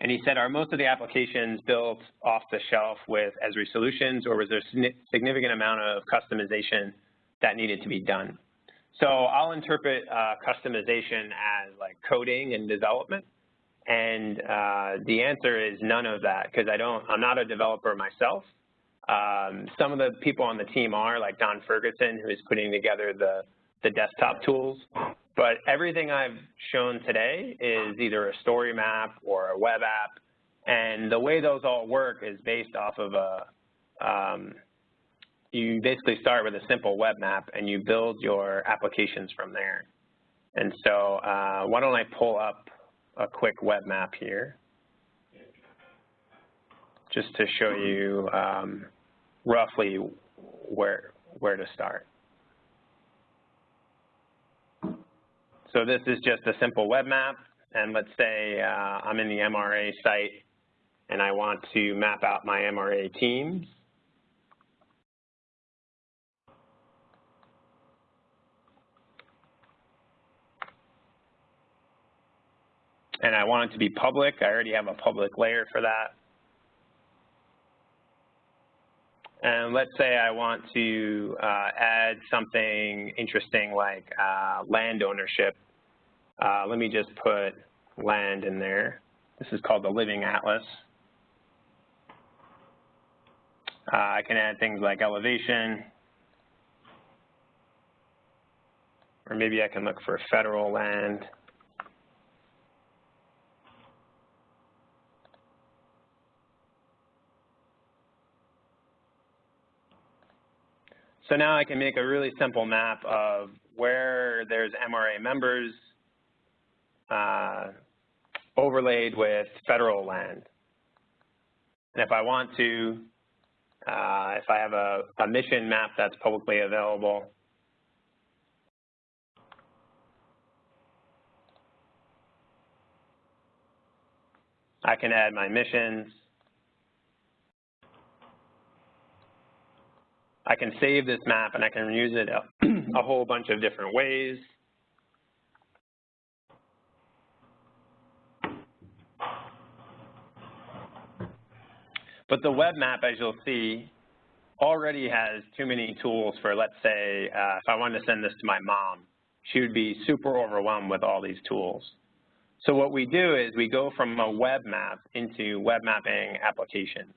and he said, are most of the applications built off the shelf with Esri solutions, or was there a significant amount of customization that needed to be done? So I'll interpret uh, customization as like coding and development, and uh, the answer is none of that because I don't, I'm not a developer myself. Um, some of the people on the team are, like Don Ferguson, who is putting together the, the desktop tools. But everything I've shown today is either a story map or a web app. And the way those all work is based off of a, um, you basically start with a simple web map and you build your applications from there. And so uh, why don't I pull up a quick web map here just to show you um, roughly where, where to start. So this is just a simple web map, and let's say uh, I'm in the MRA site and I want to map out my MRA teams. And I want it to be public. I already have a public layer for that. And let's say I want to uh, add something interesting like uh, land ownership uh, let me just put land in there. This is called the Living Atlas. Uh, I can add things like elevation, or maybe I can look for federal land. So now I can make a really simple map of where there's MRA members uh, overlaid with federal land. And if I want to, uh, if I have a, a mission map that's publicly available, I can add my missions. I can save this map and I can use it a, a whole bunch of different ways. But the web map, as you'll see, already has too many tools for, let's say, uh, if I wanted to send this to my mom, she would be super overwhelmed with all these tools. So what we do is we go from a web map into web mapping applications.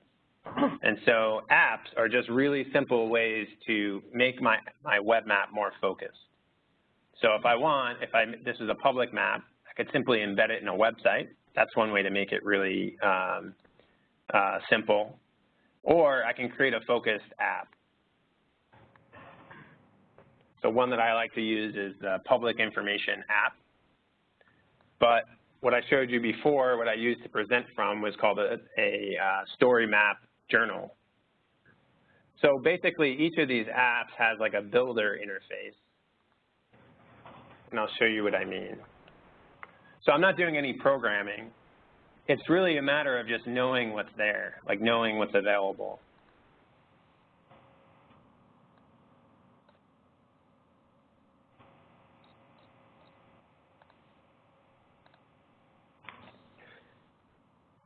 And so apps are just really simple ways to make my, my web map more focused. So if I want, if I, this is a public map, I could simply embed it in a website. That's one way to make it really um, uh, simple. Or I can create a focused app. So one that I like to use is the public information app. But what I showed you before, what I used to present from was called a, a uh, story map journal. So basically each of these apps has like a builder interface. And I'll show you what I mean. So I'm not doing any programming. It's really a matter of just knowing what's there, like knowing what's available.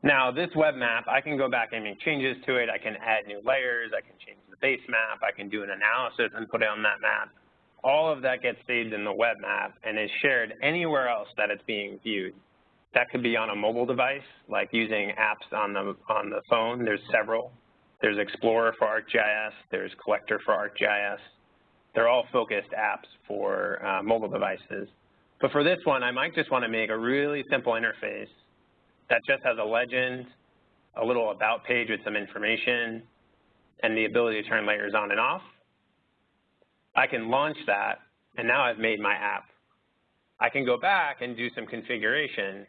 Now this web map, I can go back and make changes to it. I can add new layers. I can change the base map. I can do an analysis and put it on that map. All of that gets saved in the web map and is shared anywhere else that it's being viewed. That could be on a mobile device, like using apps on the, on the phone. There's several. There's Explorer for ArcGIS. There's Collector for ArcGIS. They're all focused apps for uh, mobile devices. But for this one, I might just want to make a really simple interface that just has a legend, a little about page with some information, and the ability to turn layers on and off. I can launch that, and now I've made my app. I can go back and do some configuration,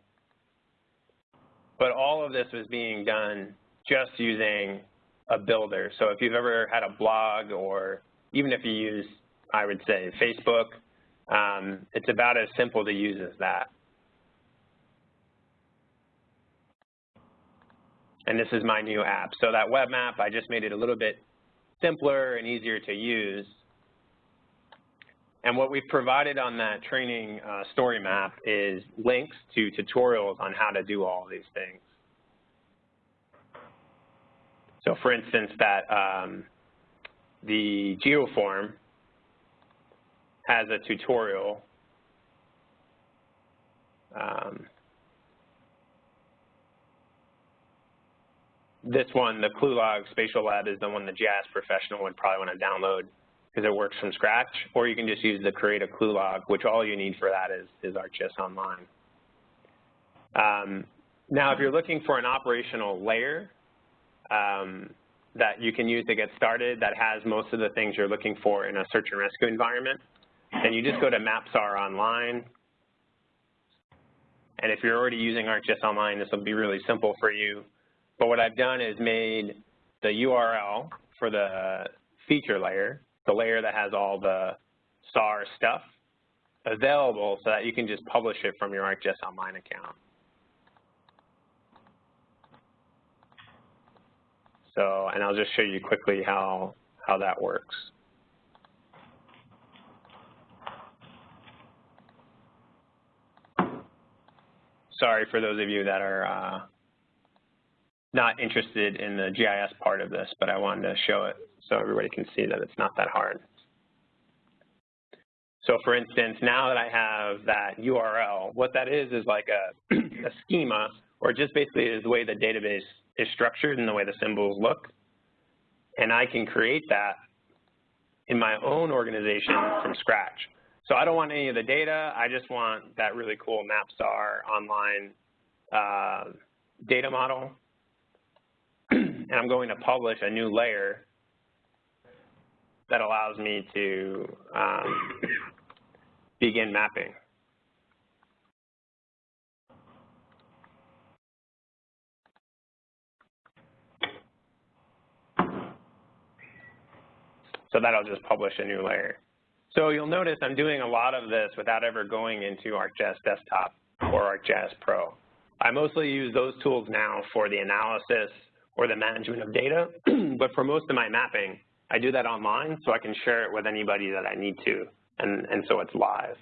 but all of this was being done just using a builder. So if you've ever had a blog or even if you use, I would say, Facebook, um, it's about as simple to use as that. and this is my new app. So that web map, I just made it a little bit simpler and easier to use. And what we've provided on that training uh, story map is links to tutorials on how to do all these things. So for instance, that um, the geoform has a tutorial um, this one, the ClueLog Spatial Lab, is the one the GIS professional would probably want to download because it works from scratch, or you can just use the Create a clue log, which all you need for that is, is ArcGIS Online. Um, now, if you're looking for an operational layer um, that you can use to get started that has most of the things you're looking for in a search and rescue environment, then you just go to MapSAR Online. And if you're already using ArcGIS Online, this will be really simple for you. But what I've done is made the URL for the feature layer, the layer that has all the SAR stuff, available so that you can just publish it from your ArcGIS Online account. So, and I'll just show you quickly how, how that works. Sorry for those of you that are uh, not interested in the GIS part of this, but I wanted to show it so everybody can see that it's not that hard. So for instance, now that I have that URL, what that is is like a, a schema, or just basically is the way the database is structured and the way the symbols look. And I can create that in my own organization from scratch. So I don't want any of the data. I just want that really cool MapSAR online uh, data model and I'm going to publish a new layer that allows me to um, begin mapping. So that'll just publish a new layer. So you'll notice I'm doing a lot of this without ever going into ArcGIS Desktop or ArcGIS Pro. I mostly use those tools now for the analysis or the management of data, but for most of my mapping, I do that online so I can share it with anybody that I need to, and, and so it's live.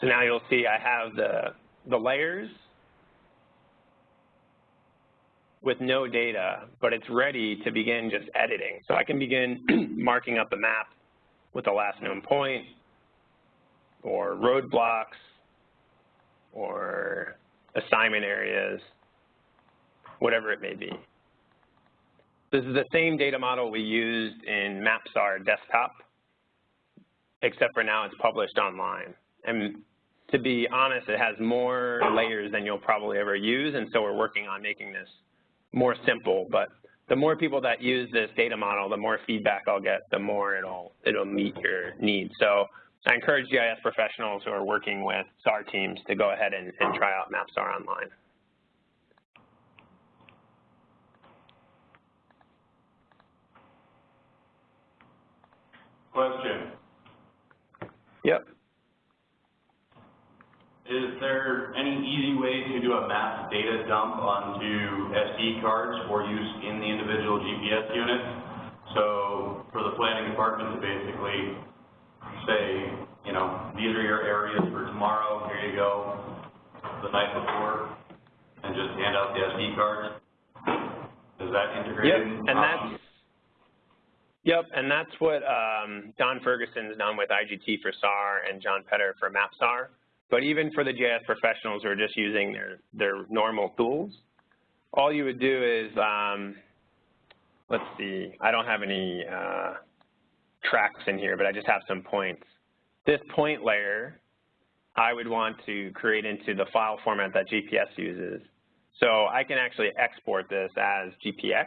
So now you'll see I have the, the layers with no data, but it's ready to begin just editing. So I can begin marking up a map with the last known point or roadblocks or assignment areas, whatever it may be. This is the same data model we used in MapSAR desktop, except for now it's published online. And to be honest, it has more layers than you'll probably ever use, and so we're working on making this more simple. But the more people that use this data model, the more feedback I'll get, the more it'll it'll meet your needs. So I encourage GIS professionals who are working with SAR teams to go ahead and, and try out MapSAR online. Question. Yep. Is there any easy way to do a mass data dump onto SD cards for use in the individual GPS units? So for the planning department to basically say, you know, these are your areas for tomorrow, here you go, the night before, and just hand out the SD cards? Is that integrated? Yep, and that's, yep, and that's what um, Don Ferguson's done with IGT for SAR and John Petter for MapSAR. But even for the GIS professionals who are just using their, their normal tools, all you would do is, um, let's see, I don't have any uh, tracks in here, but I just have some points. This point layer, I would want to create into the file format that GPS uses. So I can actually export this as GPX,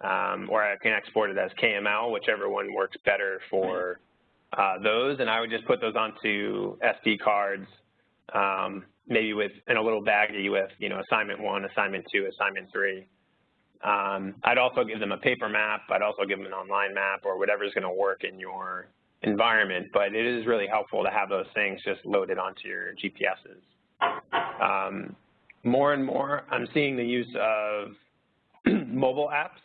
um, or I can export it as KML, whichever one works better for those, and I would just put those onto SD cards, um, maybe with in a little baggie with you know assignment one, assignment two, assignment three. Um, I'd also give them a paper map. I'd also give them an online map or whatever is going to work in your environment. But it is really helpful to have those things just loaded onto your GPSs. Um, more and more, I'm seeing the use of mobile apps,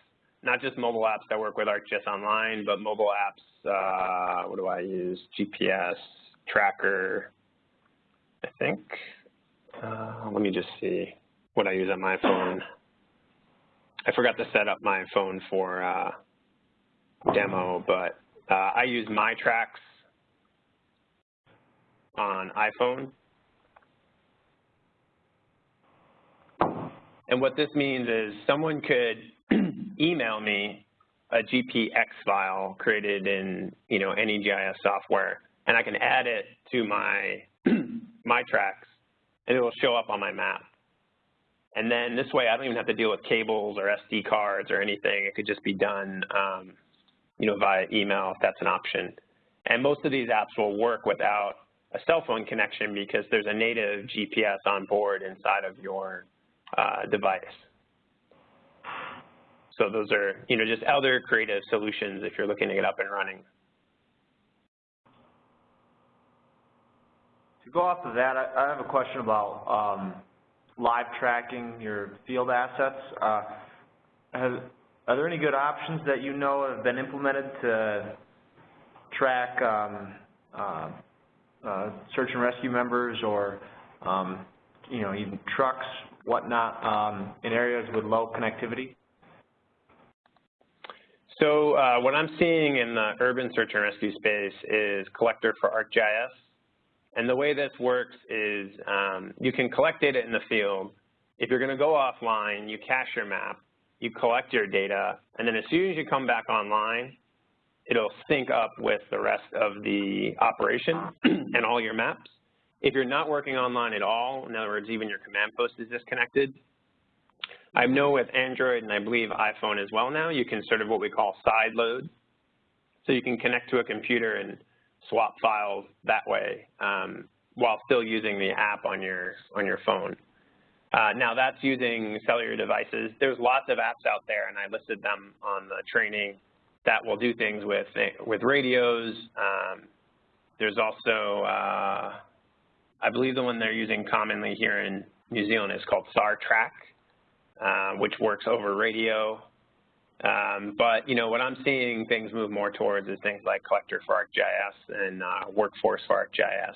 not just mobile apps that work with ArcGIS Online, but mobile apps uh, what do I use? GPS, tracker, I think. Uh, let me just see what I use on my phone. I forgot to set up my phone for uh, demo, but uh, I use MyTracks on iPhone. And what this means is someone could email me a GPX file created in you know any GIS software, and I can add it to my my tracks, and it will show up on my map. And then this way, I don't even have to deal with cables or SD cards or anything. It could just be done, um, you know, via email if that's an option. And most of these apps will work without a cell phone connection because there's a native GPS on board inside of your uh, device. So those are, you know, just other creative solutions if you're looking to get up and running. To go off of that, I, have a question about um, live tracking your field assets. Uh, are there any good options that you know have been implemented to track um, uh, uh, search and rescue members or, um, you know, even trucks, whatnot, um, in areas with low connectivity? So uh, what I'm seeing in the urban search and rescue space is Collector for ArcGIS. And the way this works is um, you can collect data in the field. If you're going to go offline, you cache your map. you collect your data, and then as soon as you come back online, it'll sync up with the rest of the operation and all your maps. If you're not working online at all, in other words, even your command post is disconnected, I know with Android and I believe iPhone as well now, you can sort of what we call side load. So you can connect to a computer and swap files that way um, while still using the app on your, on your phone. Uh, now that's using cellular devices. There's lots of apps out there and I listed them on the training that will do things with, with radios. Um, there's also, uh, I believe the one they're using commonly here in New Zealand is called SAR-Track, uh, which works over radio. Um, but, you know, what I'm seeing things move more towards is things like Collector for ArcGIS and uh, Workforce for ArcGIS.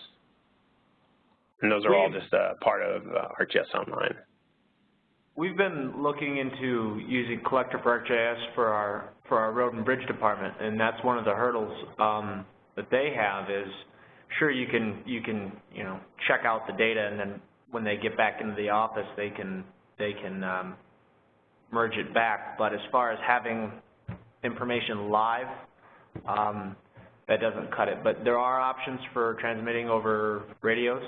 And those are all just uh, part of uh, ArcGIS Online. We've been looking into using Collector for ArcGIS for our for our road and bridge department, and that's one of the hurdles um, that they have is sure you can you can you know check out the data and then when they get back into the office they can they can um, merge it back. But as far as having information live, um, that doesn't cut it. But there are options for transmitting over radios.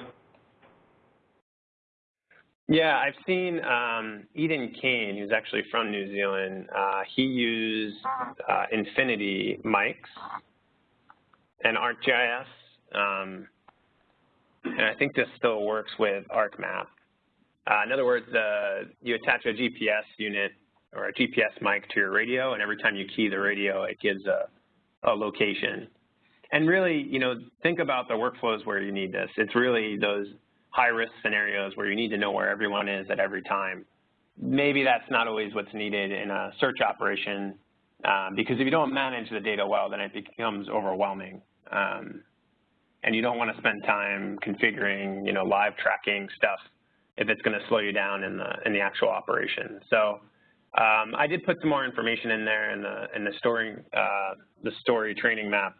Yeah, I've seen um, Eden Kane, who's actually from New Zealand. Uh, he used uh, Infinity mics and ArcGIS, um, and I think this still works with ArcMap. Uh, in other words, uh, you attach a GPS unit or a GPS mic to your radio, and every time you key the radio, it gives a, a location. And really, you know, think about the workflows where you need this. It's really those high-risk scenarios where you need to know where everyone is at every time. Maybe that's not always what's needed in a search operation um, because if you don't manage the data well, then it becomes overwhelming. Um, and you don't want to spend time configuring, you know, live tracking stuff if it's going to slow you down in the in the actual operation. So um, I did put some more information in there in the in the story uh, the story training map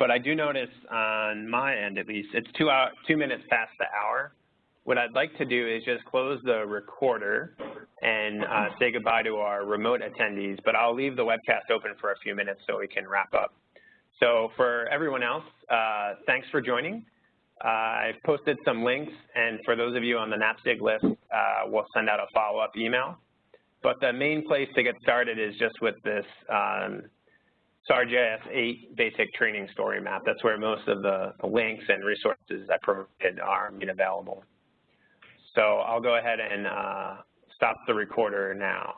but I do notice on my end, at least, it's two, hour, two minutes past the hour. What I'd like to do is just close the recorder and uh, say goodbye to our remote attendees, but I'll leave the webcast open for a few minutes so we can wrap up. So for everyone else, uh, thanks for joining. I've posted some links, and for those of you on the NAPSG list, uh, we'll send out a follow-up email. But the main place to get started is just with this um, SARGIS 8 basic training story map. That's where most of the, the links and resources I provided are made available. So I'll go ahead and uh, stop the recorder now.